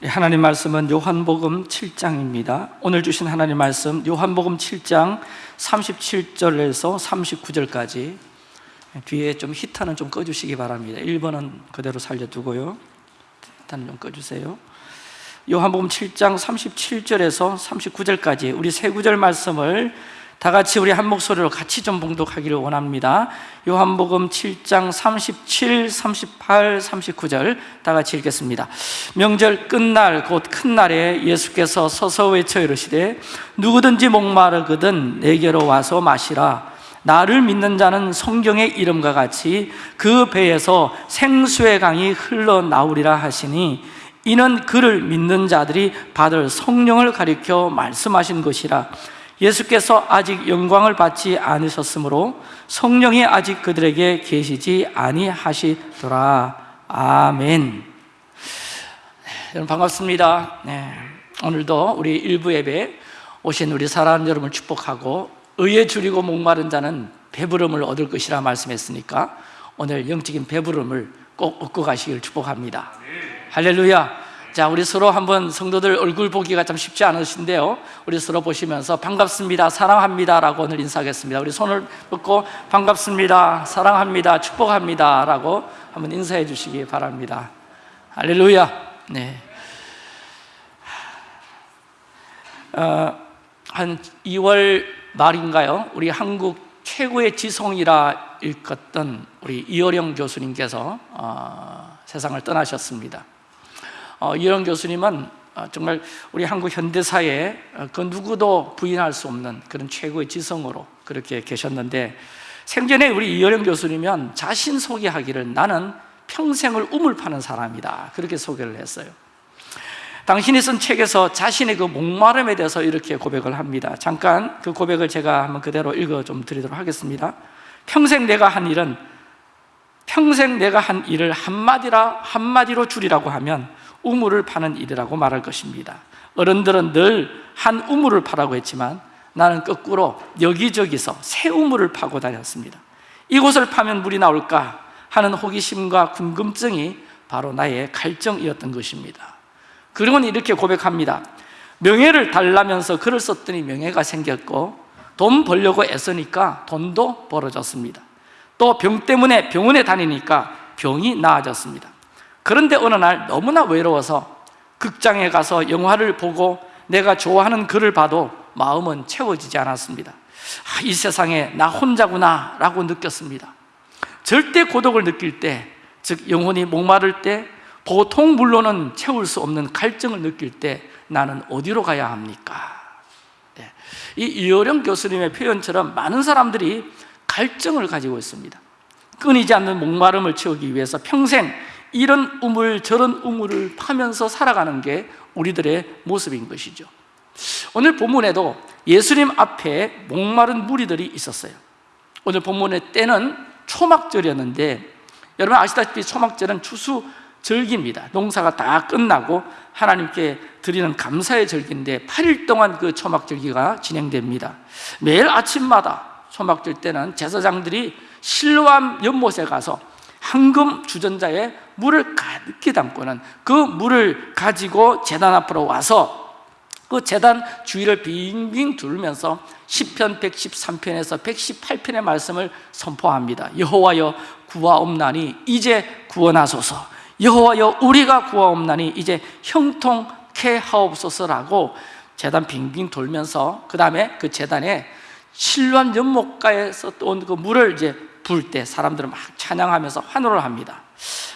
네, 하나님 말씀은 요한복음 7장입니다. 오늘 주신 하나님 말씀 요한복음 7장 37절에서 39절까지 뒤에 좀 히터는 좀 꺼주시기 바랍니다. 1번은 그대로 살려두고요. 히터는 좀 꺼주세요. 요한복음 7장 37절에서 39절까지 우리 세 구절 말씀을 다 같이 우리 한 목소리로 같이 좀 봉독하기를 원합니다. 요한복음 7장 37, 38, 39절 다 같이 읽겠습니다. 명절 끝날 곧 큰 날에 예수께서 서서 외쳐 이르시되 누구든지 목마르거든 내게로 와서 마시라. 나를 믿는 자는 성경의 이름과 같이 그 배에서 생수의 강이 흘러나오리라 하시니 이는 그를 믿는 자들이 받을 성령을 가리켜 말씀하신 것이라 예수께서 아직 영광을 받지 않으셨으므로 성령이 아직 그들에게 계시지 아니하시더라. 아멘. 네, 여러분 반갑습니다. 네, 오늘도 우리 일부 예배 오신 우리 사랑하는 여러분을 축복하고 의에 줄이고 목마른 자는 배부름을 얻을 것이라 말씀했으니까 오늘 영적인 배부름을 꼭 얻고 가시길 축복합니다. 할렐루야 자, 우리 서로 한번 성도들 얼굴 보기가 참 쉽지 않으신데요. 우리 서로 보시면서 반갑습니다, 사랑합니다 라고 오늘 인사하겠습니다. 우리 손을 뻗고 반갑습니다, 사랑합니다, 축복합니다 라고 한번 인사해 주시기 바랍니다. 할렐루야. 네. 어, 한 2월 말인가요? 우리 한국 최고의 지성이라 일컫던 우리 이어령 교수님께서 어, 세상을 떠나셨습니다. 어, 이런 교수님은 어, 정말 우리 한국 현대사에 어, 그 누구도 부인할 수 없는 그런 최고의 지성으로 그렇게 계셨는데 생전에 우리 이어령 교수님은 자신 소개하기를 나는 평생을 우물 파는 사람이다. 그렇게 소개를 했어요. 당신이 쓴 책에서 자신의 그 목마름에 대해서 이렇게 고백을 합니다. 잠깐 그 고백을 제가 한번 그대로 읽어 좀 드리도록 하겠습니다. 평생 내가 한 일은 평생 내가 한 일을 한마디라 한마디로 줄이라고 하면 우물을 파는 일이라고 말할 것입니다. 어른들은 늘 한 우물을 파라고 했지만 나는 거꾸로 여기저기서 새 우물을 파고 다녔습니다. 이곳을 파면 물이 나올까 하는 호기심과 궁금증이 바로 나의 갈증이었던 것입니다. 그리고는 이렇게 고백합니다. 명예를 달라면서 글을 썼더니 명예가 생겼고 돈 벌려고 애쓰니까 돈도 벌어졌습니다. 또 병 때문에 병원에 다니니까 병이 나아졌습니다 그런데 어느 날 너무나 외로워서 극장에 가서 영화를 보고 내가 좋아하는 글을 봐도 마음은 채워지지 않았습니다 아, 이 세상에 나 혼자구나 라고 느꼈습니다 절대 고독을 느낄 때, 즉 영혼이 목마를 때 보통 물로는 채울 수 없는 갈증을 느낄 때 나는 어디로 가야 합니까? 네. 이 이어령 교수님의 표현처럼 많은 사람들이 갈증을 가지고 있습니다 끊이지 않는 목마름을 채우기 위해서 평생 이런 우물 저런 우물을 파면서 살아가는 게 우리들의 모습인 것이죠. 오늘 본문에도 예수님 앞에 목마른 무리들이 있었어요. 오늘 본문의 때는 초막절이었는데 여러분 아시다시피 초막절은 추수 절기입니다. 농사가 다 끝나고 하나님께 드리는 감사의 절기인데 8일 동안 그 초막절기가 진행됩니다. 매일 아침마다 초막절 때는 제사장들이 실로암 연못에 가서 황금 주전자에 물을 가득히 담고는 그 물을 가지고 재단 앞으로 와서 그 재단 주위를 빙빙 둘면서 10편 113편에서 118편의 말씀을 선포합니다. 여호와여 구하옵나니 이제 구원하소서. 여호와여 우리가 구하옵나니 이제 형통케 하옵소서라고 재단 빙빙 돌면서 그 다음에 그 재단에 실로암 연못가에서 온 그 물을 이제 부을 때 사람들은 막 찬양하면서 환호를 합니다.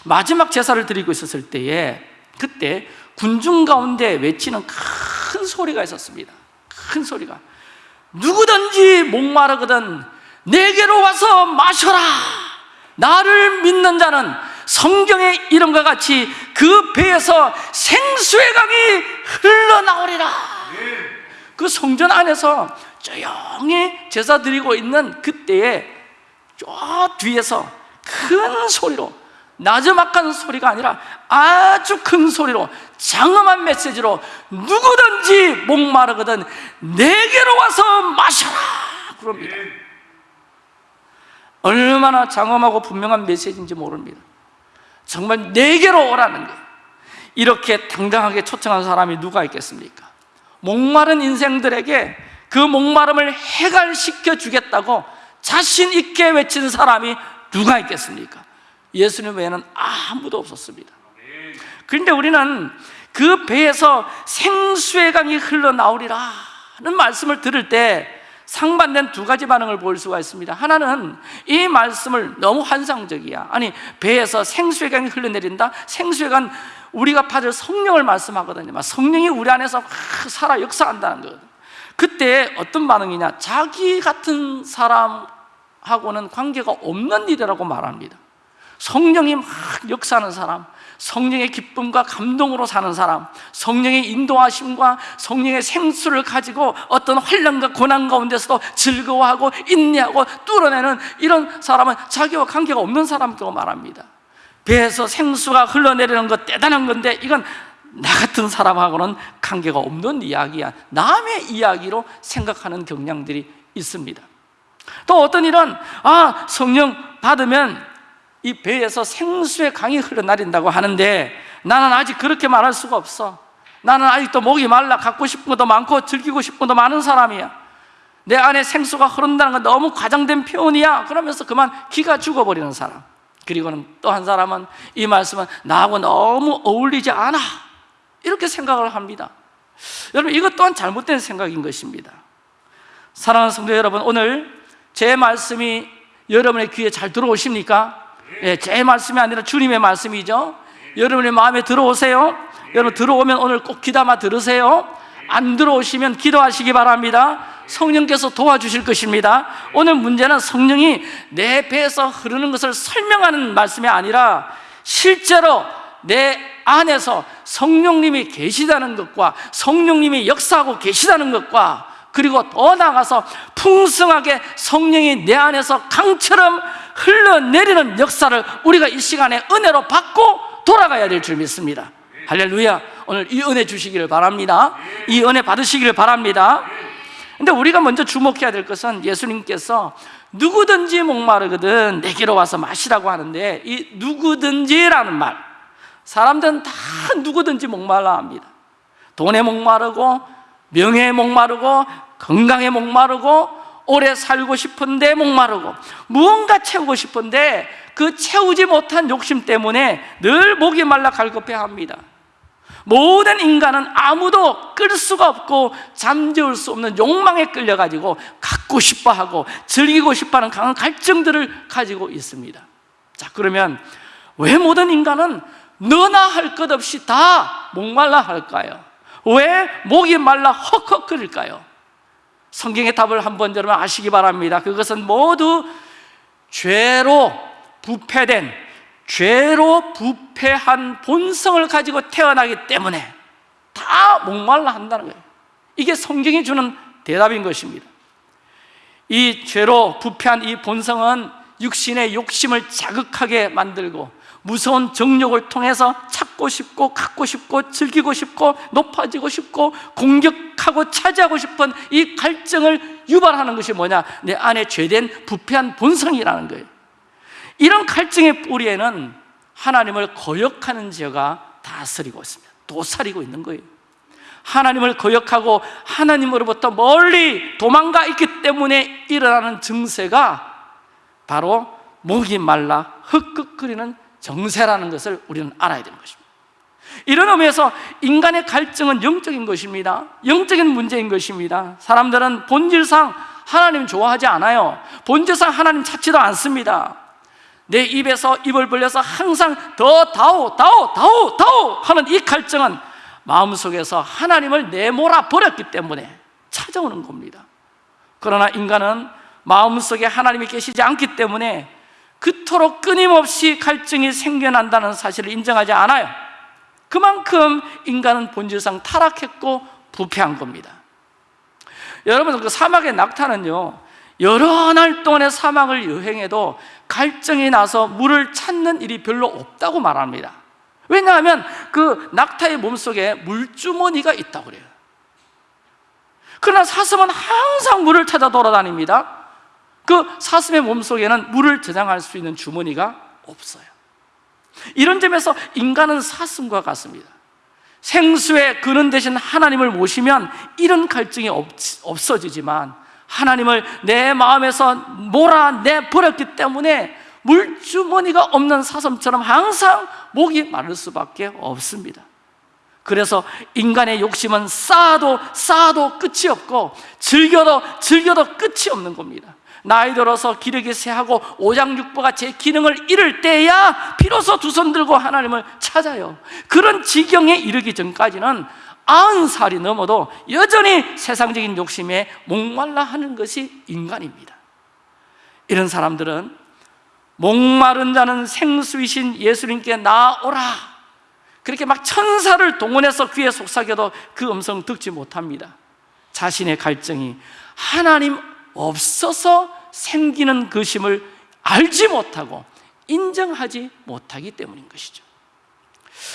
마지막 제사를 드리고 있었을 때에 그때 군중 가운데 외치는 큰 소리가 있었습니다. 큰 소리가. 누구든지 목마르거든 내게로 와서 마셔라. 나를 믿는 자는 성경의 이름과 같이 그 배에서 생수의 강이 흘러나오리라. 그 성전 안에서 조용히 제사 드리고 있는 그때에 저 뒤에서 큰 소리로 나저막한 소리가 아니라 아주 큰 소리로 장엄한 메시지로 누구든지 목마르거든 내게로 와서 마셔라 그럽니다. 얼마나 장엄하고 분명한 메시지인지 모릅니다. 정말 내게로 오라는 거예요 이렇게 당당하게 초청한 사람이 누가 있겠습니까? 목마른 인생들에게 그 목마름을 해갈시켜 주겠다고 자신 있게 외친 사람이 누가 있겠습니까? 예수님 외에는 아무도 없었습니다. 그런데 우리는 그 배에서 생수의 강이 흘러나오리라 는 말씀을 들을 때 상반된 두 가지 반응을 볼 수가 있습니다. 하나는 이 말씀을 너무 환상적이야. 아니 배에서 생수의 강이 흘러내린다? 생수의 강 우리가 받을 성령을 말씀하거든요. 성령이 우리 안에서 살아 역사한다는 거거든요 그때 어떤 반응이냐? 자기 같은 사람 하고는 관계가 없는 일이라고 말합니다. 성령이 막 역사하는 사람 성령의 기쁨과 감동으로 사는 사람 성령의 인도하심과 성령의 생수를 가지고 어떤 환란과 고난 가운데서도 즐거워하고 인내하고 뚫어내는 이런 사람은 자기와 관계가 없는 사람이라고 말합니다. 배에서 생수가 흘러내리는 것 대단한 건데 이건 나 같은 사람하고는 관계가 없는 이야기야. 남의 이야기로 생각하는 경향들이 있습니다 또 어떤 일은 아 성령 받으면 이 배에서 생수의 강이 흘러내린다고 하는데 나는 아직 그렇게 말할 수가 없어. 나는 아직도 목이 말라 갖고 싶은 것도 많고 즐기고 싶은 것도 많은 사람이야. 내 안에 생수가 흐른다는 건 너무 과장된 표현이야. 그러면서 그만 기가 죽어버리는 사람. 그리고는 또 한 사람은 이 말씀은 나하고 너무 어울리지 않아. 이렇게 생각을 합니다. 여러분 이것 또한 잘못된 생각인 것입니다. 사랑하는 성도 여러분 오늘 제 말씀이 여러분의 귀에 잘 들어오십니까? 예, 제 말씀이 아니라 주님의 말씀이죠. 여러분의 마음에 들어오세요. 여러분 들어오면 오늘 꼭 귀담아 들으세요. 안 들어오시면 기도하시기 바랍니다. 성령께서 도와주실 것입니다. 오늘 문제는 성령이 내 배에서 흐르는 것을 설명하는 말씀이 아니라 실제로 내 안에서 성령님이 계시다는 것과 성령님이 역사하고 계시다는 것과 그리고 더 나아가서 풍성하게 성령이 내 안에서 강처럼 흘러내리는 역사를 우리가 이 시간에 은혜로 받고 돌아가야 될 줄 믿습니다. 할렐루야. 오늘 이 은혜 주시기를 바랍니다. 이 은혜 받으시기를 바랍니다. 근데 우리가 먼저 주목해야 될 것은 예수님께서 누구든지 목마르거든 내게로 와서 마시라고 하는데 이 누구든지라는 말. 사람들은 다 누구든지 목말라 합니다. 돈에 목마르고 명예에 목마르고 건강에 목마르고 오래 살고 싶은데 목마르고 무언가 채우고 싶은데 그 채우지 못한 욕심 때문에 늘 목이 말라 갈급해 합니다 모든 인간은 아무도 끌 수가 없고 잠재울 수 없는 욕망에 끌려가지고 갖고 싶어하고 즐기고 싶어하는 강한 갈증들을 가지고 있습니다 자 그러면 왜 모든 인간은 너나 할 것 없이 다 목말라 할까요? 왜 목이 말라 헉헉거릴까요? 성경의 답을 한번 여러분 아시기 바랍니다. 그것은 모두 죄로 부패된 죄로 부패한 본성을 가지고 태어나기 때문에 다 목말라 한다는 거예요. 이게 성경이 주는 대답인 것입니다. 이 죄로 부패한 이 본성은 육신의 욕심을 자극하게 만들고 무서운 정욕을 통해서 찾고 싶고 갖고 싶고 즐기고 싶고 높아지고 싶고 공격하고 차지하고 싶은 이 갈증을 유발하는 것이 뭐냐? 내 안에 죄된 부패한 본성이라는 거예요. 이런 갈증의 뿌리에는 하나님을 거역하는 죄가 다스리고 있습니다. 도사리고 있는 거예요. 하나님을 거역하고 하나님으로부터 멀리 도망가 있기 때문에 일어나는 증세가 바로 목이 말라 흑흑거리는 정세라는 것을 우리는 알아야 되는 것입니다. 이런 의미에서 인간의 갈증은 영적인 것입니다. 영적인 문제인 것입니다. 사람들은 본질상 하나님 좋아하지 않아요. 본질상 하나님 찾지도 않습니다. 내 입에서 입을 벌려서 항상 더 다오 다오 다오 다오 하는 이 갈증은 마음속에서 하나님을 내몰아 버렸기 때문에 찾아오는 겁니다. 그러나 인간은 마음속에 하나님이 계시지 않기 때문에 그토록 끊임없이 갈증이 생겨난다는 사실을 인정하지 않아요. 그만큼 인간은 본질상 타락했고 부패한 겁니다. 여러분 그 사막의 낙타는요 여러 날 동안의 사막을 여행해도 갈증이 나서 물을 찾는 일이 별로 없다고 말합니다. 왜냐하면 그 낙타의 몸속에 물주머니가 있다고 그래요. 그러나 사슴은 항상 물을 찾아 돌아다닙니다 그 사슴의 몸속에는 물을 저장할 수 있는 주머니가 없어요. 이런 점에서 인간은 사슴과 같습니다. 생수의 근원 대신 하나님을 모시면 이런 갈증이 없, 없어지지만 하나님을 내 마음에서 몰아내 버렸기 때문에 물주머니가 없는 사슴처럼 항상 목이 마를 수밖에 없습니다. 그래서 인간의 욕심은 쌓아도 쌓아도 끝이 없고 즐겨도 즐겨도 끝이 없는 겁니다 나이 들어서 기력이 쇠하고 오장육부가 제 기능을 잃을 때야 비로소 두 손 들고 하나님을 찾아요. 그런 지경에 이르기 전까지는 아흔 살이 넘어도 여전히 세상적인 욕심에 목말라 하는 것이 인간입니다. 이런 사람들은 목마른 자는 생수이신 예수님께 나오라. 그렇게 막 천사를 동원해서 귀에 속삭여도 그 음성 듣지 못합니다. 자신의 갈증이 하나님 없어서 생기는 것임을 알지 못하고 인정하지 못하기 때문인 것이죠.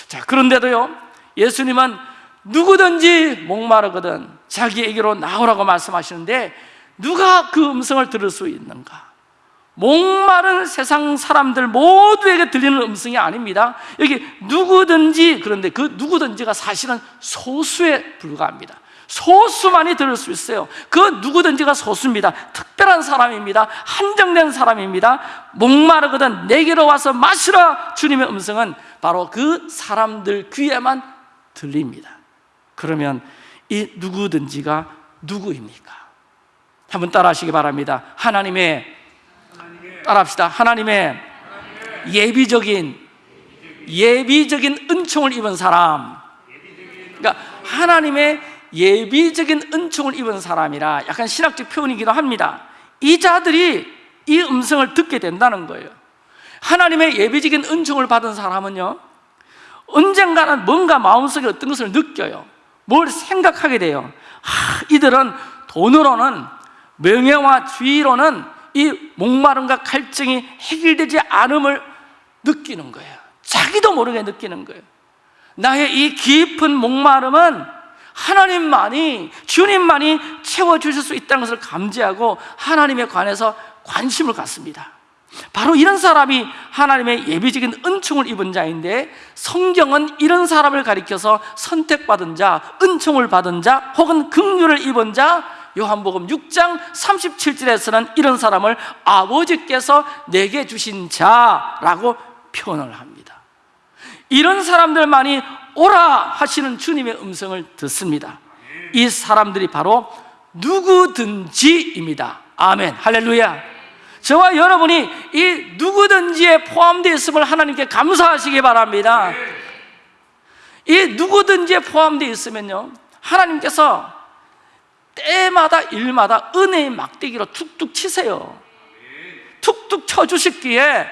자 그런데도요 예수님은 누구든지 목마르거든 자기에게로 나오라고 말씀하시는데 누가 그 음성을 들을 수 있는가? 목마른 세상 사람들 모두에게 들리는 음성이 아닙니다. 여기 누구든지 그런데 그 누구든지가 사실은 소수에 불과합니다 소수만이 들을 수 있어요. 그 누구든지가 소수입니다. 특별한 사람입니다. 한정된 사람입니다. 목마르거든 내게로 와서 마시라 주님의 음성은 바로 그 사람들 귀에만 들립니다. 그러면 이 누구든지가 누구입니까? 한번 따라 하시기 바랍니다. 하나님의 따라합시다. 하나님의 예비적인 예비적인 은총을 입은 사람. 그러니까 하나님의 예비적인 은총을 입은 사람이라 약간 신학적 표현이기도 합니다. 이 자들이 이 음성을 듣게 된다는 거예요. 하나님의 예비적인 은총을 받은 사람은요 언젠가는 뭔가 마음속에 어떤 것을 느껴요. 뭘 생각하게 돼요. 하, 이들은 돈으로는 명예와 주의로는 이 목마름과 갈증이 해결되지 않음을 느끼는 거예요. 자기도 모르게 느끼는 거예요. 나의 이 깊은 목마름은 하나님만이 주님만이 채워 주실 수 있다는 것을 감지하고 하나님에 관해서 관심을 갖습니다. 바로 이런 사람이 하나님의 예비적인 은총을 입은 자인데 성경은 이런 사람을 가리켜서 선택받은 자, 은총을 받은 자 혹은 긍휼을 입은 자 요한복음 6장 37절에서는 이런 사람을 아버지께서 내게 주신 자라고 표현을 합니다. 이런 사람들만이 오라 하시는 주님의 음성을 듣습니다. 이 사람들이 바로 누구든지입니다. 아멘. 할렐루야. 저와 여러분이 이 누구든지에 포함되어 있음을 하나님께 감사하시기 바랍니다. 이 누구든지에 포함되어 있으면요 하나님께서 때마다 일마다 은혜의 막대기로 툭툭 치세요. 툭툭 쳐주셨기에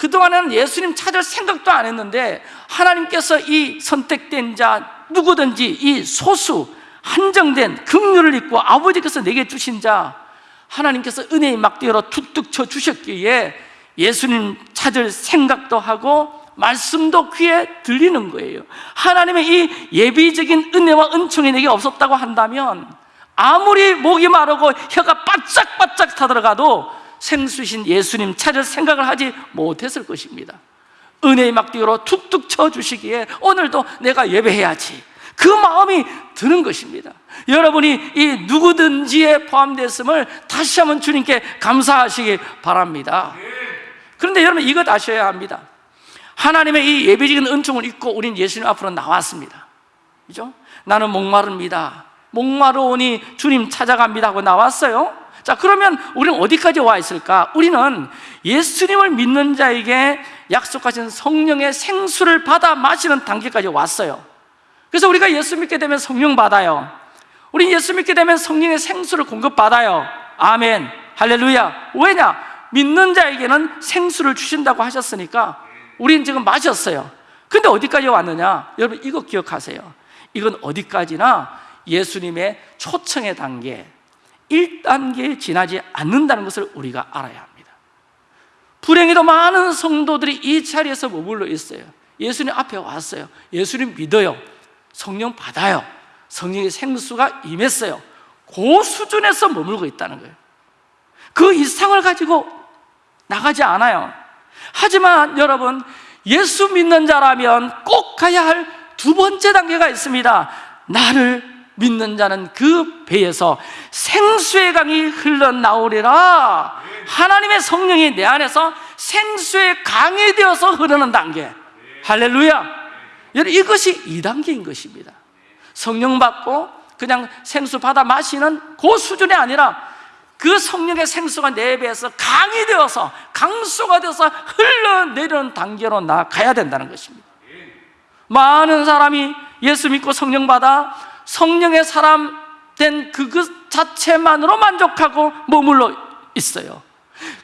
그동안은 예수님 찾을 생각도 안 했는데 하나님께서 이 선택된 자 누구든지 이 소수 한정된 긍휼을 입고 아버지께서 내게 주신 자 하나님께서 은혜의 막대기로 툭툭 쳐 주셨기에 예수님 찾을 생각도 하고 말씀도 귀에 들리는 거예요. 하나님의 이 예비적인 은혜와 은총이 내게 없었다고 한다면 아무리 목이 마르고 혀가 바짝바짝 타들어가도 생수신 예수님 찾을 생각을 하지 못했을 것입니다. 은혜의 막대기로 툭툭 쳐주시기에 오늘도 내가 예배해야지. 그 마음이 드는 것입니다. 여러분이 이 누구든지에 포함됐음을 다시 한번 주님께 감사하시기 바랍니다. 그런데 여러분 이것 아셔야 합니다. 하나님의 이 예배적인 은총을 입고 우린 예수님 앞으로 나왔습니다. 그죠? 나는 목마릅니다. 목마르오니 주님 찾아갑니다 하고 나왔어요 자 그러면 우리는 어디까지 와 있을까? 우리는 예수님을 믿는 자에게 약속하신 성령의 생수를 받아 마시는 단계까지 왔어요. 그래서 우리가 예수 믿게 되면 성령 받아요. 우리 예수 믿게 되면 성령의 생수를 공급받아요. 아멘. 할렐루야. 왜냐? 믿는 자에게는 생수를 주신다고 하셨으니까 우리는 지금 마셨어요. 근데 어디까지 왔느냐? 여러분 이거 기억하세요. 이건 어디까지나 예수님의 초청의 단계 1단계에 지나지 않는다는 것을 우리가 알아야 합니다. 불행히도 많은 성도들이 이 자리에서 머물러 있어요. 예수님 앞에 왔어요. 예수님 믿어요. 성령 받아요. 성령의 생수가 임했어요. 그 수준에서 머물고 있다는 거예요. 그 이상을 가지고 나가지 않아요. 하지만 여러분 예수 믿는 자라면 꼭 가야 할 두 번째 단계가 있습니다. 나를 믿는 자는 그 배에서 생수의 강이 흘러나오리라. 하나님의 성령이 내 안에서 생수의 강이 되어서 흐르는 단계. 할렐루야. 여러분 이것이 2단계인 것입니다. 성령 받고 그냥 생수 받아 마시는 그 수준이 아니라 그 성령의 생수가 내 배에서 강이 되어서 강수가 되어서 흘러내리는 단계로 나가야 된다는 것입니다. 많은 사람이 예수 믿고 성령 받아 성령의 사람 된 그것 자체만으로 만족하고 머물러 있어요.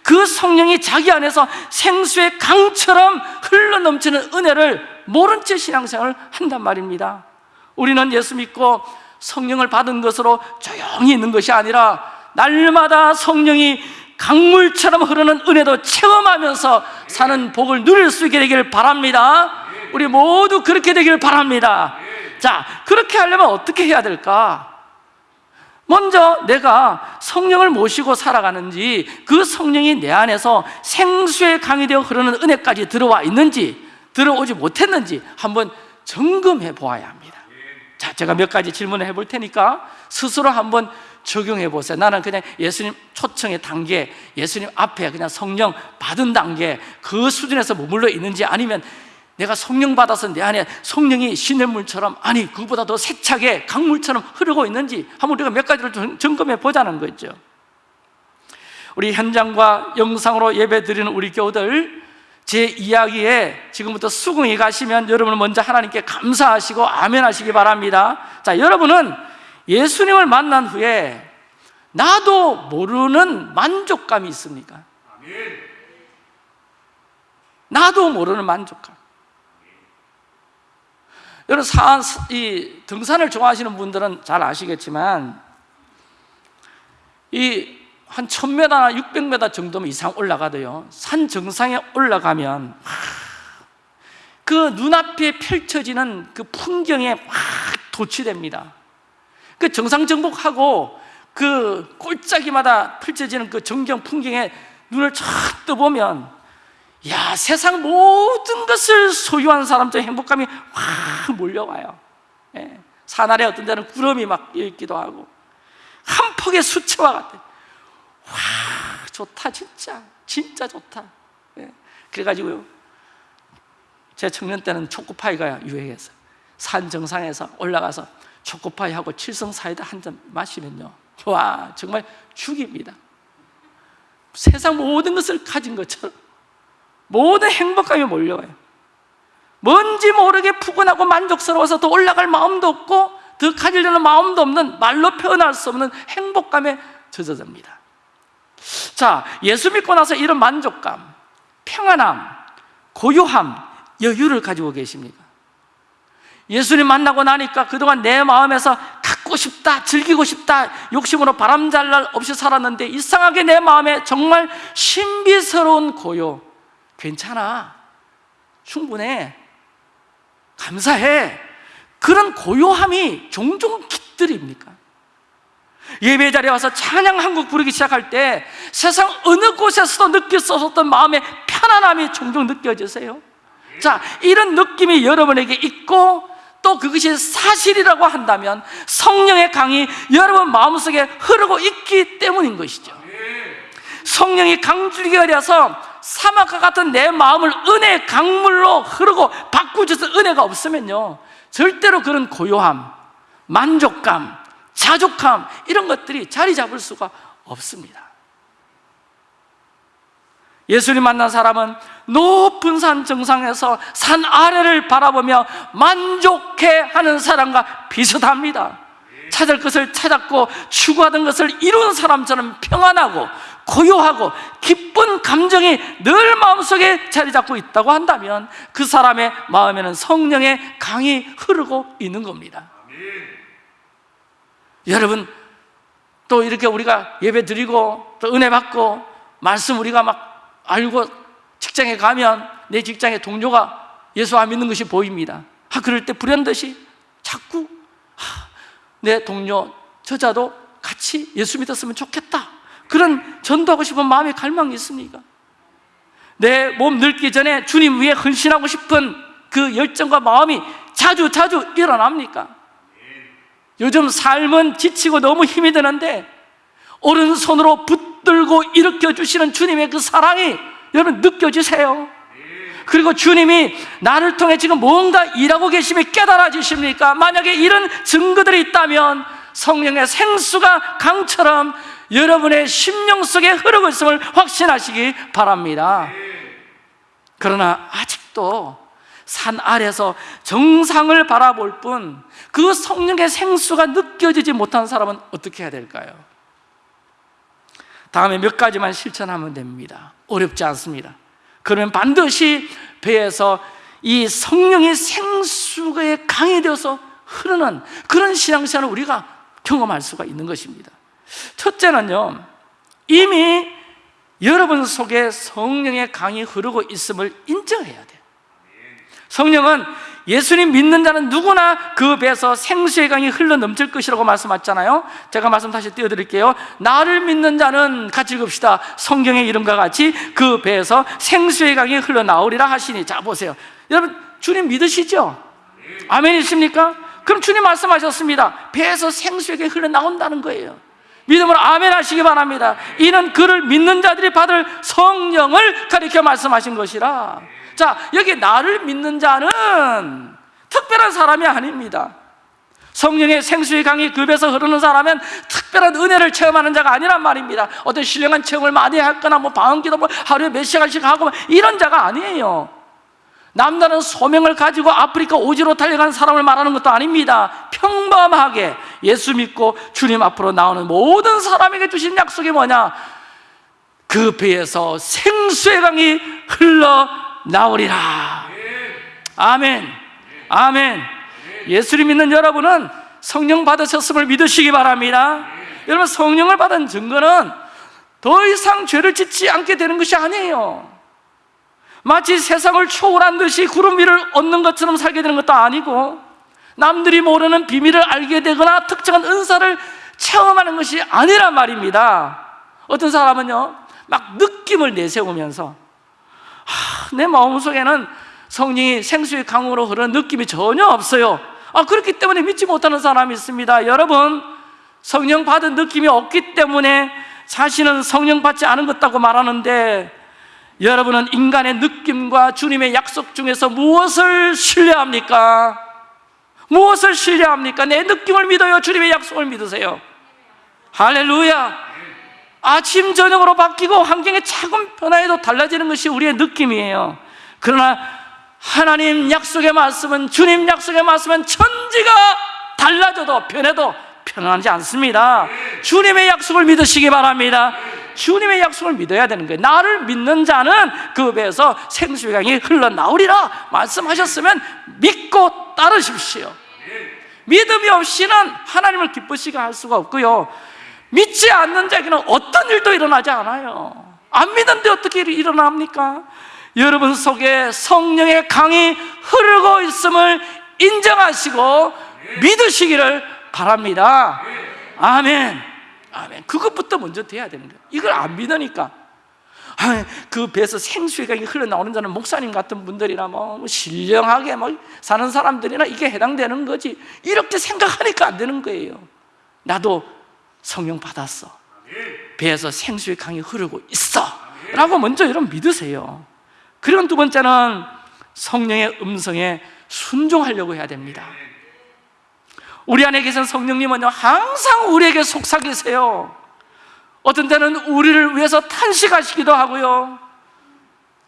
그 성령이 자기 안에서 생수의 강처럼 흘러 넘치는 은혜를 모른 채 신앙생활을 한단 말입니다. 우리는 예수 믿고 성령을 받은 것으로 조용히 있는 것이 아니라 날마다 성령이 강물처럼 흐르는 은혜도 체험하면서 사는 복을 누릴 수 있게 되기를 바랍니다. 우리 모두 그렇게 되기를 바랍니다 자, 그렇게 하려면 어떻게 해야 될까? 먼저 내가 성령을 모시고 살아가는지 그 성령이 내 안에서 생수의 강이 되어 흐르는 은혜까지 들어와 있는지 들어오지 못했는지 한번 점검해 보아야 합니다 자, 제가 몇 가지 질문을 해볼 테니까 스스로 한번 적용해 보세요 나는 그냥 예수님 초청의 단계 예수님 앞에 그냥 성령 받은 단계 그 수준에서 머물러 있는지 아니면 내가 성령 받아서 내 안에 성령이 시냇물처럼 아니 그보다 더 세차게 강물처럼 흐르고 있는지 한번 우리가 몇 가지를 좀 점검해 보자는 거죠. 우리 현장과 영상으로 예배 드리는 우리 교우들 제 이야기에 지금부터 수긍이 가시면 여러분은 먼저 하나님께 감사하시고 아멘 하시기 바랍니다. 자 여러분은 예수님을 만난 후에 나도 모르는 만족감이 있습니까? 나도 모르는 만족감 여러분 산, 이 등산을 좋아하시는 분들은 잘 아시겠지만 이 한 1000m나 600m 정도면 이상 올라가도요. 산 정상에 올라가면 그 눈앞에 펼쳐지는 그 풍경에 막 도취됩니다. 그 정상 정복하고 그 꼴짜기마다 펼쳐지는 그 전경 풍경에 눈을 쫙 떠보면 야 세상 모든 것을 소유한 사람들 행복감이 확 몰려와요. 예. 산 아래 어떤 데는 구름이 막 있기도 하고 한 폭의 수채화 같아. 와 좋다 진짜. 진짜 좋다. 예. 그래가지고요 제 청년 때는 초코파이가 유행했어요. 산 정상에서 올라가서 초코파이하고 칠성 사이다 한 잔 마시면요. 와 정말 죽입니다. 세상 모든 것을 가진 것처럼 모든 행복감이 몰려와요 뭔지 모르게 푸근하고 만족스러워서 더 올라갈 마음도 없고 더 가지려는 마음도 없는 말로 표현할 수 없는 행복감에 젖어듭니다 자, 예수 믿고 나서 이런 만족감, 평안함, 고요함, 여유를 가지고 계십니까? 예수님 만나고 나니까 그동안 내 마음에서 갖고 싶다, 즐기고 싶다, 욕심으로 바람잘 날 없이 살았는데 이상하게 내 마음에 정말 신비스러운 고요, 괜찮아. 충분해. 감사해. 그런 고요함이 종종 깃들입니까? 예배 자리에 와서 찬양 한곡 부르기 시작할 때 세상 어느 곳에서도 느낄 수 없었던 마음의 편안함이 종종 느껴지세요? 자, 이런 느낌이 여러분에게 있고 또 그것이 사실이라고 한다면 성령의 강이 여러분 마음속에 흐르고 있기 때문인 것이죠. 성령이 강줄기가 되어서 사막과 같은 내 마음을 은혜의 강물로 흐르고 바꾸셔서 은혜가 없으면요 절대로 그런 고요함, 만족감, 자족함 이런 것들이 자리 잡을 수가 없습니다. 예수님 만난 사람은 높은 산 정상에서 산 아래를 바라보며 만족해하는 사람과 비슷합니다. 찾을 것을 찾았고 추구하던 것을 이룬 사람처럼 평안하고 고요하고 기쁜 감정이 늘 마음속에 자리 잡고 있다고 한다면 그 사람의 마음에는 성령의 강이 흐르고 있는 겁니다. 여러분 또 이렇게 우리가 예배 드리고 또 은혜 받고 말씀 우리가 막 알고 직장에 가면 내 직장의 동료가 예수 안 믿는 것이 보입니다. 아, 그럴 때 불현듯이 자꾸 아, 내 동료 저자도 같이 예수 믿었으면 좋겠다 그런 전도하고 싶은 마음의 갈망이 있습니까? 내 몸 늙기 전에 주님 위해 헌신하고 싶은 그 열정과 마음이 자주 자주 일어납니까? 요즘 삶은 지치고 너무 힘이 드는데 오른손으로 붙들고 일으켜 주시는 주님의 그 사랑이 여러분 느껴지세요? 그리고 주님이 나를 통해 지금 뭔가 일하고 계심이 깨달아지십니까? 만약에 이런 증거들이 있다면 성령의 생수가 강처럼 여러분의 심령 속에 흐르고 있음을 확신하시기 바랍니다. 그러나 아직도 산 아래서 정상을 바라볼 뿐 그 성령의 생수가 느껴지지 못한 사람은 어떻게 해야 될까요? 다음에 몇 가지만 실천하면 됩니다. 어렵지 않습니다. 그러면 반드시 배에서 이 성령의 생수가 강이 되어서 흐르는 그런 신앙생활을 우리가 경험할 수가 있는 것입니다. 첫째는요, 이미 여러분 속에 성령의 강이 흐르고 있음을 인정해야 돼요. 성령은 예수님 믿는 자는 누구나 그 배에서 생수의 강이 흘러 넘칠 것이라고 말씀하셨잖아요. 제가 말씀 다시 띄워드릴게요. 나를 믿는 자는 같이 읽읍시다. 성경의 이름과 같이 그 배에서 생수의 강이 흘러 나오리라 하시니. 자, 보세요. 여러분, 주님 믿으시죠? 아멘이십니까? 그럼 주님 말씀하셨습니다. 배에서 생수의 강이 흘러 나온다는 거예요. 믿음으로 아멘 하시기 바랍니다. 이는 그를 믿는 자들이 받을 성령을 가리켜 말씀하신 것이라. 자, 여기 나를 믿는 자는 특별한 사람이 아닙니다. 성령의 생수의 강이 급에서 흐르는 사람은 특별한 은혜를 체험하는 자가 아니란 말입니다. 어떤 신령한 체험을 많이 했거나 뭐 방언기도 뭐 하루에 몇 시간씩 하고 이런 자가 아니에요. 남다른 소명을 가지고 아프리카 오지로 달려간 사람을 말하는 것도 아닙니다. 평범하게 예수 믿고 주님 앞으로 나오는 모든 사람에게 주신 약속이 뭐냐? 그 배에서 생수의 강이 흘러 나오리라. 아멘. 아멘. 예수를 믿는 여러분은 성령 받으셨음을 믿으시기 바랍니다. 여러분 성령을 받은 증거는 더 이상 죄를 짓지 않게 되는 것이 아니에요. 마치 세상을 초월한 듯이 구름 위를 얻는 것처럼 살게 되는 것도 아니고 남들이 모르는 비밀을 알게 되거나 특정한 은사를 체험하는 것이 아니란 말입니다. 어떤 사람은요, 막 느낌을 내세우면서 하, 내 마음속에는 성령이 생수의 강으로 흐르는 느낌이 전혀 없어요. 아, 그렇기 때문에 믿지 못하는 사람이 있습니다. 여러분, 성령 받은 느낌이 없기 때문에 자신은 성령 받지 않은 것 같다고 말하는데 여러분은 인간의 느낌과 주님의 약속 중에서 무엇을 신뢰합니까? 무엇을 신뢰합니까? 내 느낌을 믿어요? 주님의 약속을 믿으세요? 할렐루야! 아침, 저녁으로 바뀌고 환경의 작은 변화에도 달라지는 것이 우리의 느낌이에요. 그러나 하나님 약속의 말씀은, 주님 약속의 말씀은 천지가 달라져도 변해도 편안하지 않습니다. 주님의 약속을 믿으시기 바랍니다. 주님의 약속을 믿어야 되는 거예요. 나를 믿는 자는 그 배에서 생수의 강이 흘러나오리라 말씀하셨으면 믿고 따르십시오. 믿음이 없이는 하나님을 기쁘시게 할 수가 없고요. 믿지 않는 자에게는 어떤 일도 일어나지 않아요. 안 믿는데 어떻게 일어납니까? 여러분 속에 성령의 강이 흐르고 있음을 인정하시고 믿으시기를 바랍니다. 아멘. 아멘. 그것부터 먼저 돼야 되는 거예요. 이걸 안 믿으니까. 아, 그 배에서 강이 흘러나오는 자는 목사님 같은 분들이나 뭐 신령하게 뭐 사는 사람들이나 이게 해당되는 거지. 이렇게 생각하니까 안 되는 거예요. 나도 성령 받았어. 배에서 생수의 강이 흐르고 있어. 라고 먼저 여러분 믿으세요. 그리고 두 번째는 성령의 음성에 순종하려고 해야 됩니다. 우리 안에 계신 성령님은요, 항상 우리에게 속삭이세요. 어떤 때는 우리를 위해서 탄식하시기도 하고요.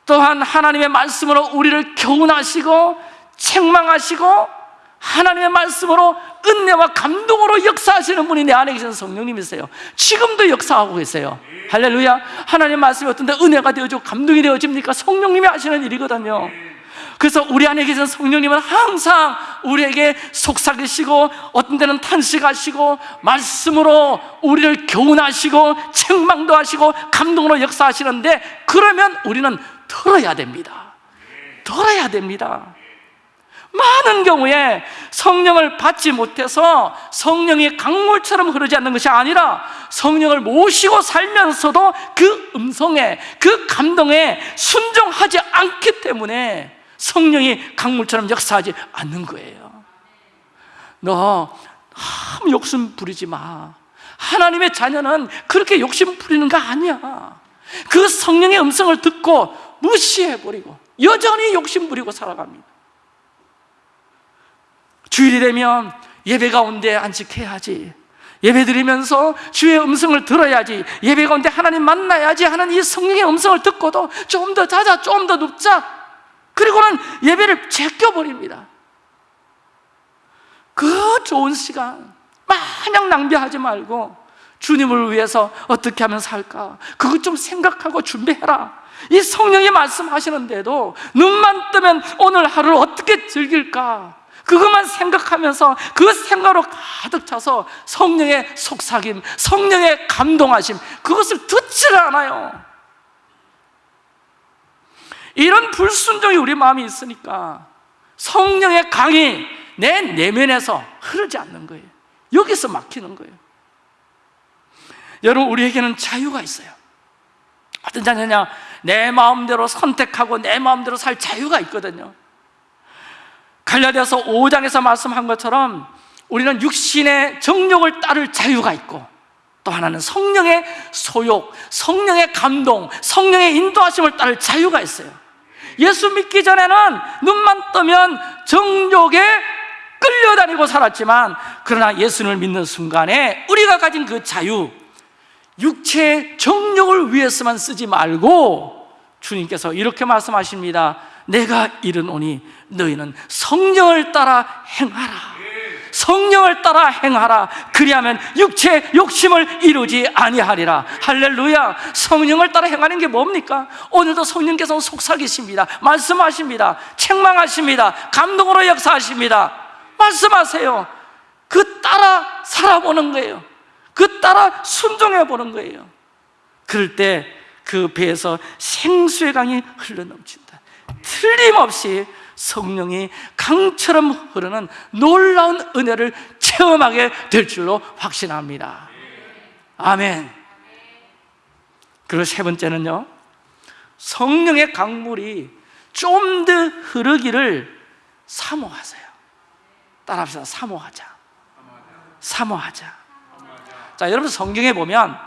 또한 하나님의 말씀으로 우리를 교훈하시고 책망하시고 하나님의 말씀으로 은혜와 감동으로 역사하시는 분이 내 안에 계신 성령님이세요. 지금도 역사하고 계세요. 할렐루야. 하나님의 말씀이 어떤 때 은혜가 되어지고 감동이 되어집니까? 성령님이 하시는 일이거든요. 그래서 우리 안에 계신 성령님은 항상 우리에게 속삭이시고 어떤 때는 탄식하시고 말씀으로 우리를 교훈하시고 책망도 하시고 감동으로 역사하시는데 그러면 우리는 들어야 됩니다. 들어야 됩니다. 많은 경우에 성령을 받지 못해서 성령이 강물처럼 흐르지 않는 것이 아니라 성령을 모시고 살면서도 그 음성에 그 감동에 순종하지 않기 때문에 성령이 강물처럼 역사하지 않는 거예요. 너 너무 욕심 부리지 마. 하나님의 자녀는 그렇게 욕심 부리는 거 아니야. 그 성령의 음성을 듣고 무시해버리고 여전히 욕심 부리고 살아갑니다. 주일이 되면 예배 가운데 안식해야지. 예배 드리면서 주의 음성을 들어야지. 예배 가운데 하나님 만나야지 하는 이 성령의 음성을 듣고도 좀 더 자자 좀 더 눕자 그리고는 예배를 제껴버립니다. 그 좋은 시간 마냥 낭비하지 말고 주님을 위해서 어떻게 하면 살까? 그것 좀 생각하고 준비해라. 이 성령이 말씀하시는데도 눈만 뜨면 오늘 하루를 어떻게 즐길까? 그것만 생각하면서 그 생각으로 가득 차서 성령의 속삭임, 성령의 감동하심 그것을 듣지를 않아요 이런 불순종이 우리 마음에 있으니까 성령의 강이 내 내면에서 흐르지 않는 거예요. 여기서 막히는 거예요. 여러분 우리에게는 자유가 있어요. 어떤 자녀냐? 내 마음대로 선택하고 내 마음대로 살 자유가 있거든요. 갈라디아서 5장에서 말씀한 것처럼 우리는 육신의 정욕을 따를 자유가 있고 또 하나는 성령의 소욕, 성령의 감동, 성령의 인도하심을 따를 자유가 있어요 예수 믿기 전에는 눈만 뜨면 정욕에 끌려다니고 살았지만 그러나 예수를 믿는 순간에 우리가 가진 그 자유 육체의 정욕을 위해서만 쓰지 말고 주님께서 이렇게 말씀하십니다. 내가 이르노니 너희는 성령을 따라 행하라 성령을 따라 행하라. 그리하면 육체 욕심을 이루지 아니하리라. 할렐루야. 성령을 따라 행하는 게 뭡니까? 오늘도 성령께서 속삭이십니다. 말씀하십니다. 책망하십니다. 감동으로 역사하십니다. 말씀하세요. 그 따라 살아보는 거예요. 그 따라 순종해 보는 거예요. 그럴 때 그 배에서 생수의 강이 흘러넘친다. 틀림없이 성령이 강처럼 흐르는 놀라운 은혜를 체험하게 될 줄로 확신합니다. 아멘. 그리고 세 번째는요. 성령의 강물이 좀 더 흐르기를 사모하세요. 따라합시다. 사모하자. 사모하자. 자 여러분 성경에 보면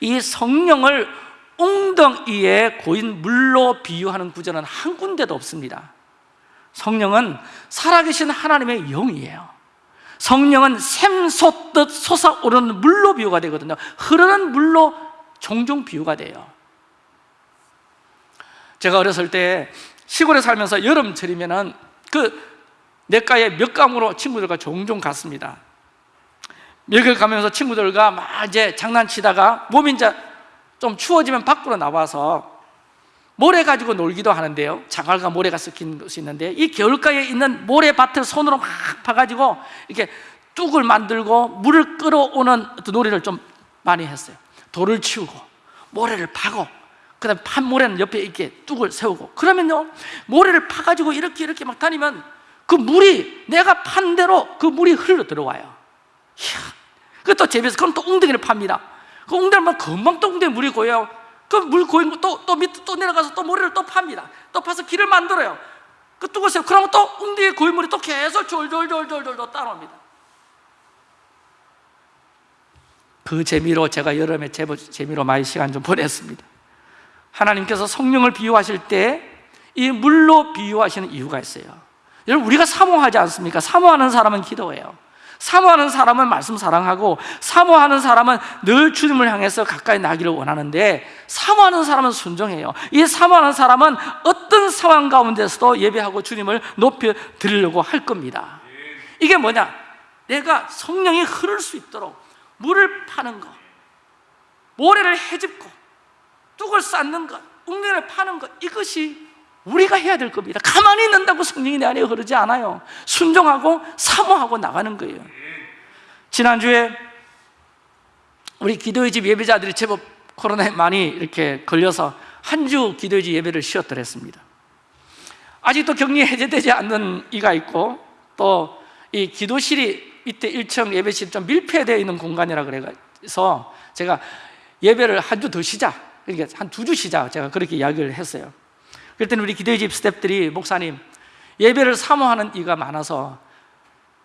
이 성령을 웅덩이에 고인 물로 비유하는 구절은 한 군데도 없습니다. 성령은 살아계신 하나님의 영이에요. 성령은 샘솟듯 솟아오르는 물로 비유가 되거든요. 흐르는 물로 종종 비유가 돼요. 제가 어렸을 때 시골에 살면서 여름철이면 그 내과에 몇 감으로 친구들과 종종 갔습니다. 몇을 가면서 친구들과 막 이제 장난치다가 몸이 이제 좀 추워지면 밖으로 나와서 모래 가지고 놀기도 하는데요. 장활과 모래가 섞인 것이 있는데 이 겨울가에 있는 모래밭을 손으로 막 파가지고 이렇게 뚝을 만들고 물을 끌어오는 놀이를 좀 많이 했어요. 돌을 치우고 모래를 파고 그 다음에 판 모래는 옆에 이렇게 뚝을 세우고 그러면요 모래를 파가지고 이렇게 이렇게 막 다니면 그 물이 내가 판 대로 그 물이 흘러 들어와요. 이야, 그것도 재미있어 그럼 또 웅덩이를 팝니다 그 웅덩이만 금방 또 웅덩이 물이 고여요. 그 물 고인 거 또 또 밑에 또 내려가서 또 모래를 또 팝니다. 또 파서 길을 만들어요. 그 뚝을 세요 그러면 또 웅덩이 고인 물이 또 계속 졸졸졸졸졸 또 따라옵니다. 그 재미로 제가 여름에 재미로 많이 시간 좀 보냈습니다. 하나님께서 성령을 비유하실 때 이 물로 비유하시는 이유가 있어요. 여러분 우리가 사모하지 않습니까? 사모하는 사람은 기도해요 사모하는 사람은 말씀 사랑하고 사모하는 사람은 늘 주님을 향해서 가까이 나기를 원하는데 사모하는 사람은 순종해요 이 사모하는 사람은 어떤 상황 가운데서도 예배하고 주님을 높여 드리려고 할 겁니다 이게 뭐냐? 내가 성령이 흐를 수 있도록 물을 파는 것 모래를 헤집고 뚝을 쌓는 것 웅덩이를 파는 것 이것이 우리가 해야 될 겁니다. 가만히 있는다고 성령이 내 안에 흐르지 않아요. 순종하고 사모하고 나가는 거예요. 지난주에 우리 기도의 집 예배자들이 제법 코로나에 많이 이렇게 걸려서 한 주 기도의 집 예배를 쉬었더랬습니다. 아직도 격리 해제되지 않는 이가 있고 또 이 기도실이 밑에 1층 예배실 좀 밀폐되어 있는 공간이라 그래서 제가 예배를 한 주 더 쉬자. 그러니까 한 두 주 쉬자. 제가 그렇게 이야기를 했어요 그랬더니 우리 기도의 집 스탭들이 목사님 예배를 사모하는 이가 많아서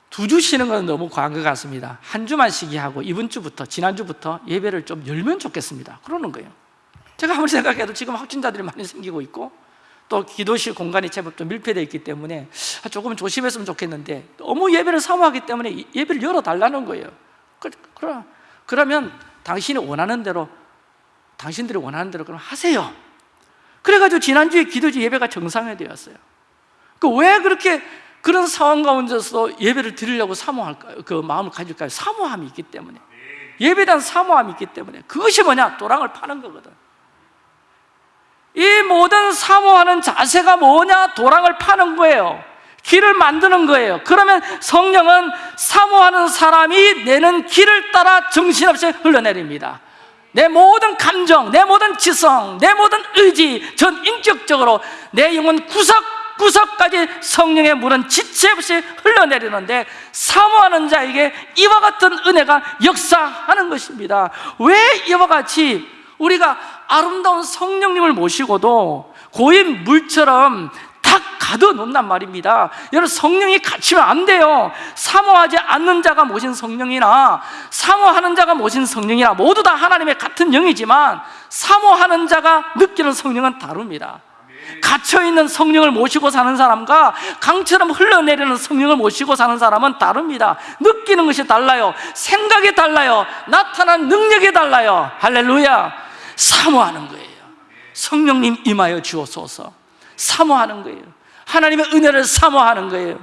두 주 쉬는 건 너무 과한 것 같습니다. 한 주만 쉬게 하고 이번 주부터 지난주부터 예배를 좀 열면 좋겠습니다. 그러는 거예요. 제가 아무리 생각해도 지금 확진자들이 많이 생기고 있고 또 기도실 공간이 제법 좀 밀폐되어 있기 때문에 조금 조심했으면 좋겠는데 너무 예배를 사모하기 때문에 예배를 열어달라는 거예요. 그, 그러, 그러면 당신이 원하는 대로 당신들이 원하는 대로 그럼 하세요 그래가지고 지난주에 기도지 예배가 정상화되었어요 그 왜 그렇게 그런 상황 가운데서 예배를 드리려고 사모할까요? 그 마음을 가질까요? 사모함이 있기 때문에 예배에 대한 사모함이 있기 때문에 그것이 뭐냐? 도랑을 파는 거거든 이 모든 사모하는 자세가 뭐냐? 도랑을 파는 거예요 길을 만드는 거예요 그러면 성령은 사모하는 사람이 내는 길을 따라 정신없이 흘러내립니다 내 모든 감정, 내 모든 지성, 내 모든 의지 전 인격적으로 내 영혼 구석구석까지 성령의 물은 지체 없이 흘러내리는데 사모하는 자에게 이와 같은 은혜가 역사하는 것입니다. 왜 이와 같이 우리가 아름다운 성령님을 모시고도 고인 물처럼 탁 가둬 놓는단 말입니다. 여러분 성령이 갇히면 안 돼요. 사모하지 않는 자가 모신 성령이나 사모하는 자가 모신 성령이나 모두 다 하나님의 같은 영이지만 사모하는 자가 느끼는 성령은 다릅니다. 갇혀있는 성령을 모시고 사는 사람과 강처럼 흘러내리는 성령을 모시고 사는 사람은 다릅니다. 느끼는 것이 달라요. 생각이 달라요. 나타난 능력이 달라요. 할렐루야. 사모하는 거예요. 성령님 임하여 주옵소서 사모하는 거예요. 하나님의 은혜를 사모하는 거예요.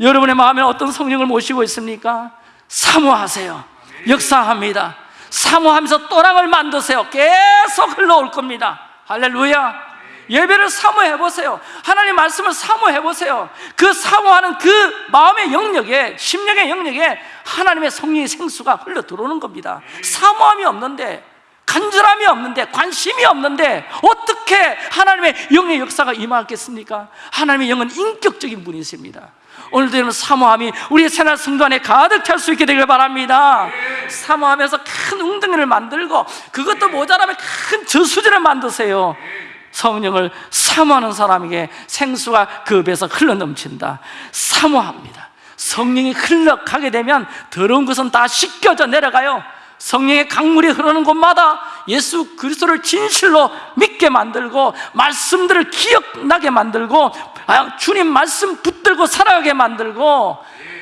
여러분의 마음에 어떤 성령을 모시고 있습니까? 사모하세요. 역사합니다. 사모하면서 또랑을 만드세요. 계속 흘러올 겁니다. 할렐루야. 예배를 사모해 보세요. 하나님 말씀을 사모해 보세요. 그 사모하는 그 마음의 영역에 심령의 영역에 하나님의 성령의 생수가 흘러 들어오는 겁니다. 사모함이 없는데 간절함이 없는데 관심이 없는데 어떻게 하나님의 영의 역사가 임하겠습니까? 하나님의 영은 인격적인 분이십니다. 오늘도 여러분 사모함이 우리의 새날 성도 안에 가득 찰 수 있게 되길 바랍니다. 사모하면서 큰 웅덩이를 만들고 그것도 모자라면 큰 저수지를 만드세요. 성령을 사모하는 사람에게 생수가 그 배에서 흘러넘친다. 사모합니다. 성령이 흘러가게 되면 더러운 것은 다 씻겨져 내려가요 성령의 강물이 흐르는 곳마다 예수 그리스도를 진실로 믿게 만들고 말씀들을 기억나게 만들고 아, 주님 말씀 붙들고 살아가게 만들고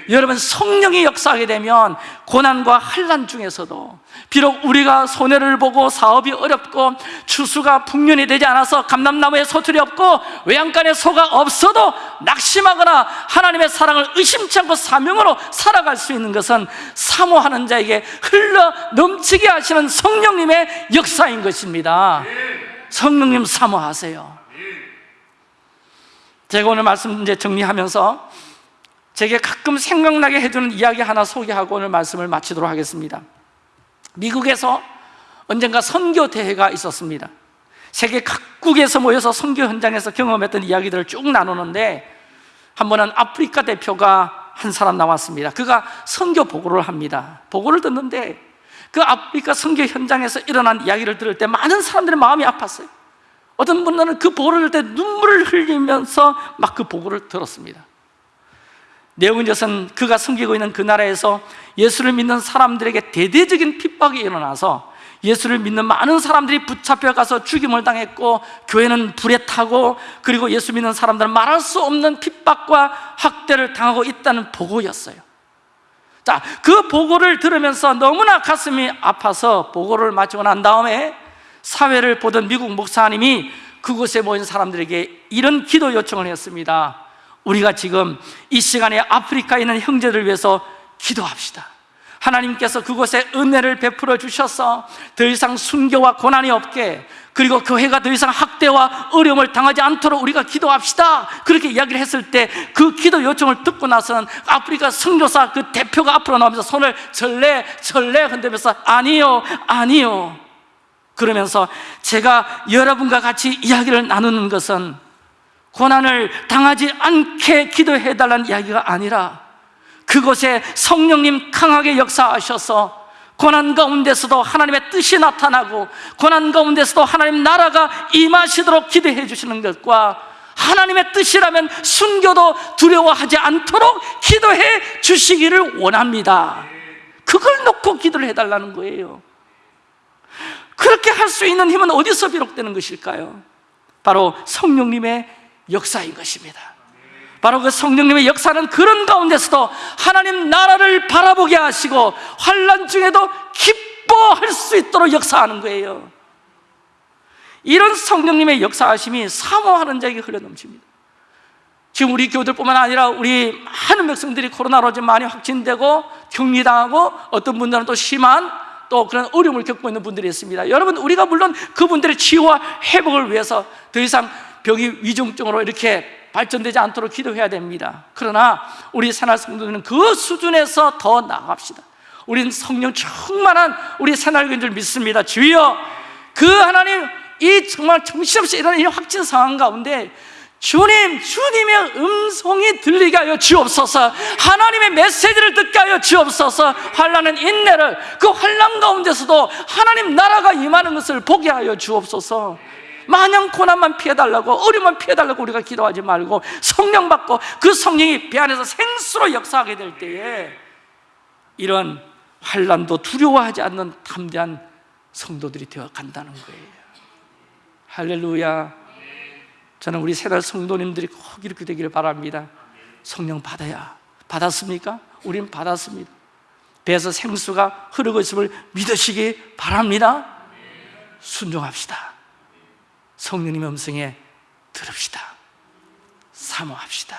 여러분 성령이 역사하게 되면 고난과 환란 중에서도 비록 우리가 손해를 보고 사업이 어렵고 추수가 풍년이 되지 않아서 감람나무에 소틀이 없고 외양간에 소가 없어도 낙심하거나 하나님의 사랑을 의심치 않고 사명으로 살아갈 수 있는 것은 사모하는 자에게 흘러 넘치게 하시는 성령님의 역사인 것입니다. 성령님 사모하세요. 제가 오늘 말씀 이제 정리하면서 제게 가끔 생각나게 해주는 이야기 하나 소개하고 오늘 말씀을 마치도록 하겠습니다 미국에서 언젠가 선교 대회가 있었습니다. 세계 각국에서 모여서 선교 현장에서 경험했던 이야기들을 쭉 나누는데 한 번은 아프리카 대표가 한 사람 나왔습니다. 그가 선교 보고를 합니다. 보고를 듣는데 그 아프리카 선교 현장에서 일어난 이야기를 들을 때 많은 사람들의 마음이 아팠어요. 어떤 분들은 그 보고를 때 눈물을 흘리면서 막 그 보고를 들었습니다 내용은 이것은 그가 섬기고 있는 그 나라에서 예수를 믿는 사람들에게 대대적인 핍박이 일어나서 예수를 믿는 많은 사람들이 붙잡혀가서 죽임을 당했고 교회는 불에 타고 그리고 예수 믿는 사람들은 말할 수 없는 핍박과 학대를 당하고 있다는 보고였어요. 자, 그 보고를 들으면서 너무나 가슴이 아파서 보고를 마치고 난 다음에 사회를 보던 미국 목사님이 그곳에 모인 사람들에게 이런 기도 요청을 했습니다 우리가 지금 이 시간에 아프리카에 있는 형제들을 위해서 기도합시다. 하나님께서 그곳에 은혜를 베풀어 주셔서 더 이상 순교와 고난이 없게 그리고 교회가 더 이상 학대와 어려움을 당하지 않도록 우리가 기도합시다. 그렇게 이야기를 했을 때 그 기도 요청을 듣고 나서는 아프리카 선교사 그 대표가 앞으로 나오면서 손을 절레 절레 흔들면서 아니요 아니요. 그러면서 제가 여러분과 같이 이야기를 나누는 것은 고난을 당하지 않게 기도해 달라는 이야기가 아니라 그곳에 성령님 강하게 역사하셔서 고난 가운데서도 하나님의 뜻이 나타나고 고난 가운데서도 하나님 나라가 임하시도록 기도해 주시는 것과 하나님의 뜻이라면 순교도 두려워하지 않도록 기도해 주시기를 원합니다 그걸 놓고 기도를 해달라는 거예요 그렇게 할 수 있는 힘은 어디서 비롯되는 것일까요? 바로 성령님의 역사인 것입니다. 바로 그 성령님의 역사는 그런 가운데서도 하나님 나라를 바라보게 하시고 환란 중에도 기뻐할 수 있도록 역사하는 거예요. 이런 성령님의 역사하심이 사모하는 자에게 흘러넘칩니다. 지금 우리 교들뿐만 아니라 우리 많은 백성들이 코로나로 좀 많이 확진되고 격리당하고 어떤 분들은 또 심한 또 그런 어려움을 겪고 있는 분들이 있습니다. 여러분 우리가 물론 그분들의 치유와 회복을 위해서 더 이상 병이 위중증으로 이렇게 발전되지 않도록 기도해야 됩니다. 그러나 우리 새날 성도들은 그 수준에서 더 나아갑시다. 우리는 성령 충만한 우리 새날교인 줄 믿습니다. 주여 그 하나님 이 정말 정신없이 일어나는 이 확진 상황 가운데 주님, 주님의 음성이 들리게 하여 주옵소서. 하나님의 메시지를 듣게 하여 주옵소서. 환란은 인내를 그 환란 가운데서도 하나님 나라가 임하는 것을 보게 하여 주옵소서 마냥 고난만 피해달라고 어려움만 피해달라고 우리가 기도하지 말고 성령 받고 그 성령이 배 안에서 생수로 역사하게 될 때에 이런 환란도 두려워하지 않는 담대한 성도들이 되어 간다는 거예요. 할렐루야. 저는 우리 세달 성도님들이 꼭 이렇게 되기를 바랍니다. 성령 받아야. 받았습니까? 우리는 받았습니다. 배에서 생수가 흐르고 있음을 믿으시기 바랍니다. 순종합시다 성령님의 음성에 들읍시다. 사모합시다.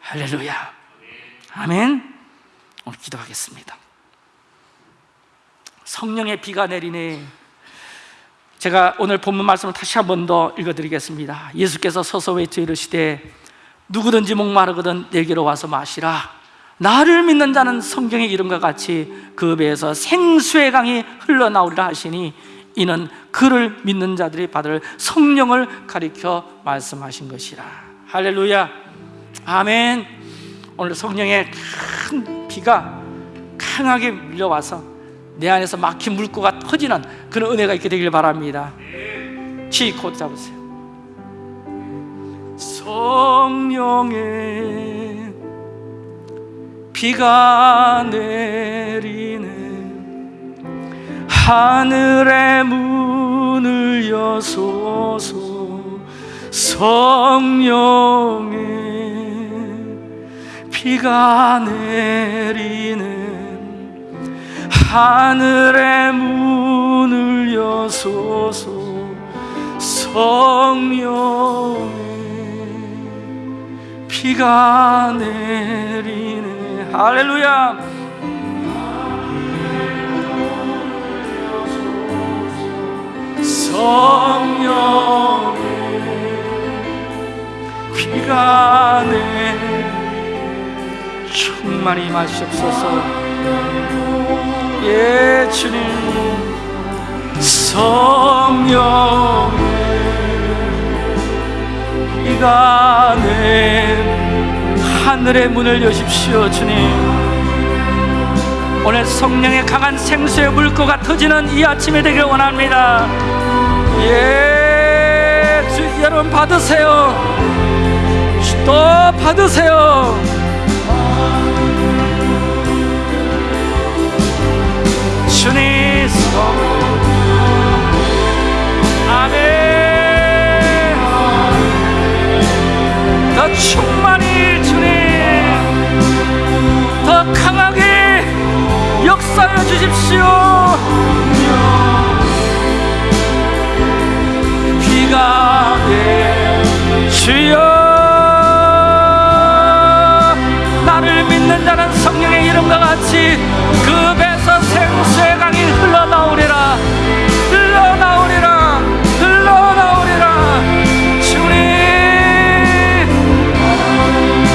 할렐루야. 아멘. 오늘 기도하겠습니다. 성령의 비가 내리네. 제가 오늘 본문 말씀을 다시 한 번 더 읽어드리겠습니다. 예수께서 서서 외쳐 이르시되 누구든지 목마르거든 내게로 와서 마시라. 나를 믿는 자는 성경의 이름과 같이 그 배에서 생수의 강이 흘러나오리라 하시니 이는 그를 믿는 자들이 받을 성령을 가리켜 말씀하신 것이라. 할렐루야. 아멘. 오늘 성령의 큰 비가 강하게 밀려와서 내 안에서 막힌 물고가 터지는 그런 은혜가 있게 되길 바랍니다. 치코 잡으세요. 성령의 비가 내리네 하늘의 문을 여소서 성령의 비가 내리네 하늘의 문을 여소서 성령의 비가 내리네. 할렐루야 성령의 비가 내 충만히 마시옵소서. 예 주님. 성령 이가 낸 하늘의 문을 여십시오 주님. 오늘 성령의 강한 생수의 물고가 터지는 이 아침에 되길 원합니다 예 주, 여러분 받으세요. 또 받으세요. 주님 아멘. 더 충만히 자는 성령의 이름과 같이 그 배에서 생수의 강이 흘러나오리라. 흘러나오리라. 흘러나오리라. 주님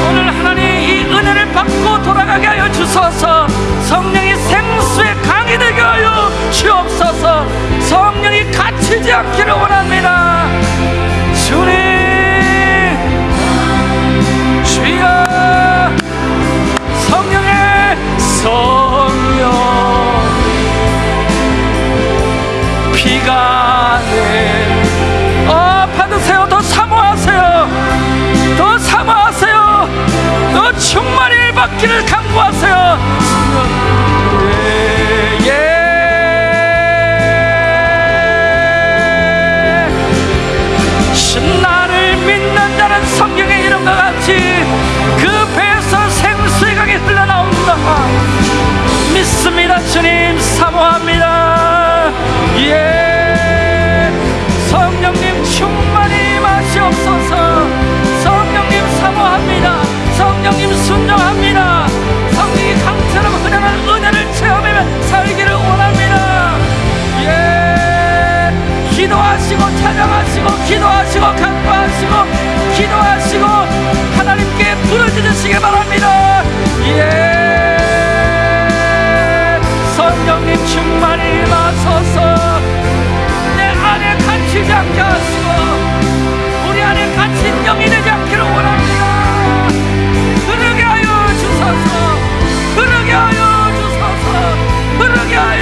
오늘 하나님 이 은혜를 받고 돌아가게 하여 주소서. 성령이 생수의 강이 되게 하여 주옵소서. 성령이 갇히지 않기를 원합니다 성령 비가 내. 어, 받으세요. 더 사모하세요. 더 사모하세요. 더 충만히 받기를 강구하세요. 주님 사모합니다. 예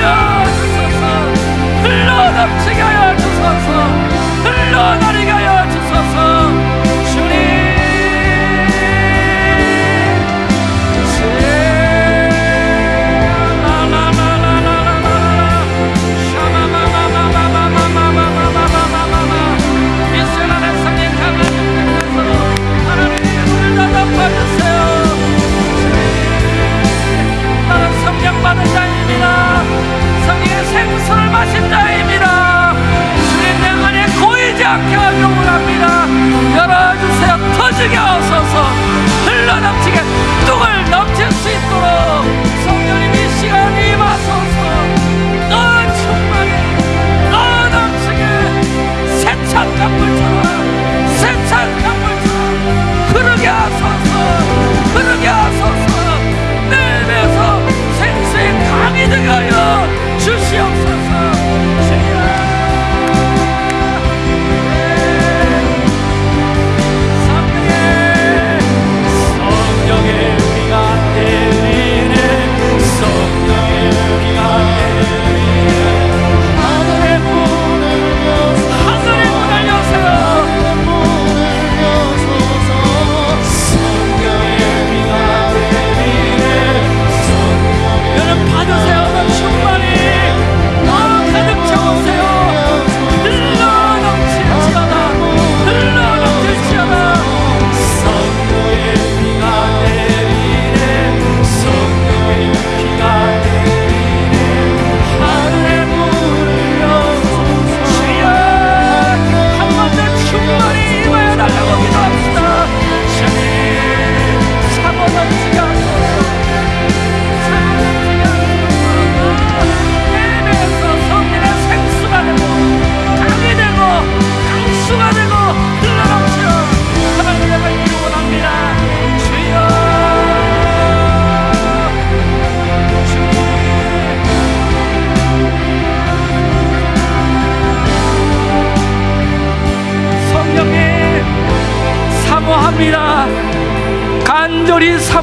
하여 주소서. 흘러 넘치게 하여 주소서. 흘러 나리게 하여 생수를 마신 자입니다. 주님 내 안에 고이지 않게 하려 원합니다. 열어주세요. 터지게 하소서. 흘러넘치게 뚝을 넘칠 수 있도록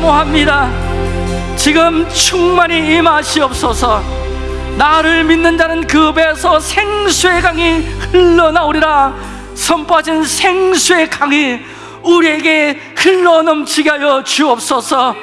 사모합니다. 지금 충만히 임하시옵소서 나를 믿는 자는 그 배에서 생수의 강이 흘러나오리라. 선포하신 생수의 강이 우리에게 흘러넘치게 하여 주옵소서.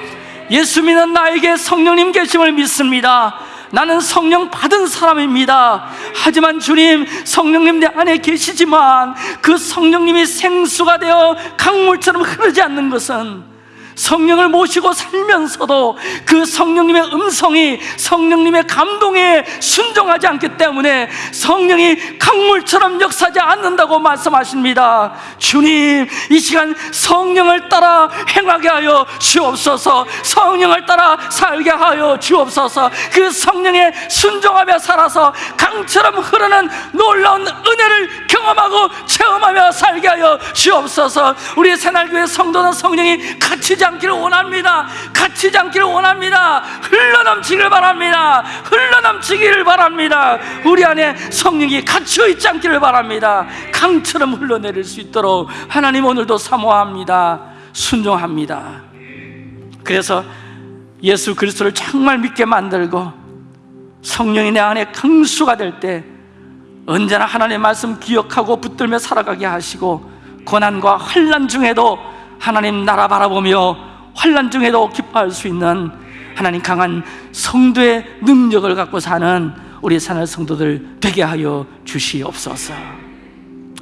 예수 믿는 나에게 성령님 계심을 믿습니다. 나는 성령 받은 사람입니다. 하지만 주님, 성령님 내 안에 계시지만 그 성령님이 생수가 되어 강물처럼 흐르지 않는 것은 성령을 모시고 살면서도 그 성령님의 음성이 성령님의 감동에 순종하지 않기 때문에 성령이 강물처럼 역사하지 않는다고 말씀하십니다. 주님, 이 시간 성령을 따라 행하게 하여 주옵소서. 성령을 따라 살게 하여 주옵소서. 그 성령에 순종하며 살아서 강처럼 흐르는 놀라운 은혜를 경험하고 체험하며 살게 하여 주옵소서. 우리 새날교회 성도는 성령이 갇히지 않기를 원합니다. 갇히지 않기를 원합니다. 흘러넘치기를 바랍니다. 흘러넘치기를 바랍니다. 우리 안에 성령이 갇혀 있지 않기를 바랍니다. 강처럼 흘러내릴 수 있도록 하나님 오늘도 사모합니다. 순종합니다. 그래서 예수 그리스도를 정말 믿게 만들고 성령이 내 안에 강수가 될 때 언제나 하나님의 말씀 기억하고 붙들며 살아가게 하시고 고난과 환란 중에도 하나님 나라 바라보며 환란 중에도 기뻐할 수 있는 하나님 강한 성도의 능력을 갖고 사는 우리 사는 성도들 되게 하여 주시옵소서.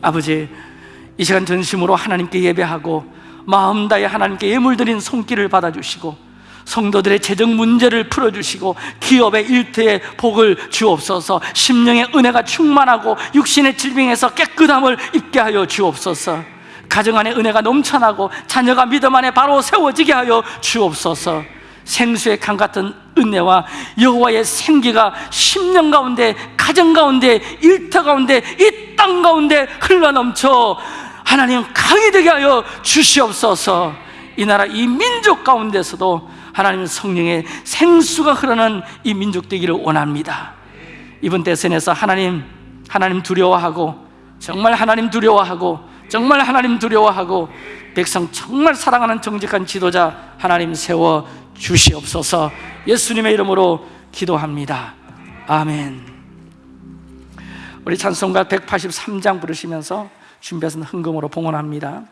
아버지, 이 시간 전심으로 하나님께 예배하고 마음 다해 하나님께 예물 드린 손길을 받아주시고 성도들의 재정 문제를 풀어주시고 기업의 일터에 복을 주옵소서 심령의 은혜가 충만하고 육신의 질병에서 깨끗함을 입게 하여 주옵소서 가정 안에 은혜가 넘쳐나고 자녀가 믿음 안에 바로 세워지게 하여 주옵소서. 생수의 강 같은 은혜와 여호와의 생기가 심령 가운데 가정 가운데 일터 가운데 이 땅 가운데 흘러넘쳐 하나님 강이 되게 하여 주시옵소서. 이 나라 이 민족 가운데서도 하나님 성령의 생수가 흐르는 이 민족 되기를 원합니다. 이번 대선에서 하나님 하나님 두려워하고 정말 하나님 두려워하고 정말 하나님 두려워하고 백성 정말 사랑하는 정직한 지도자 하나님 세워 주시옵소서. 예수님의 이름으로 기도합니다. 아멘. 우리 찬송가 183장 부르시면서 준비하신 흥금으로 봉헌합니다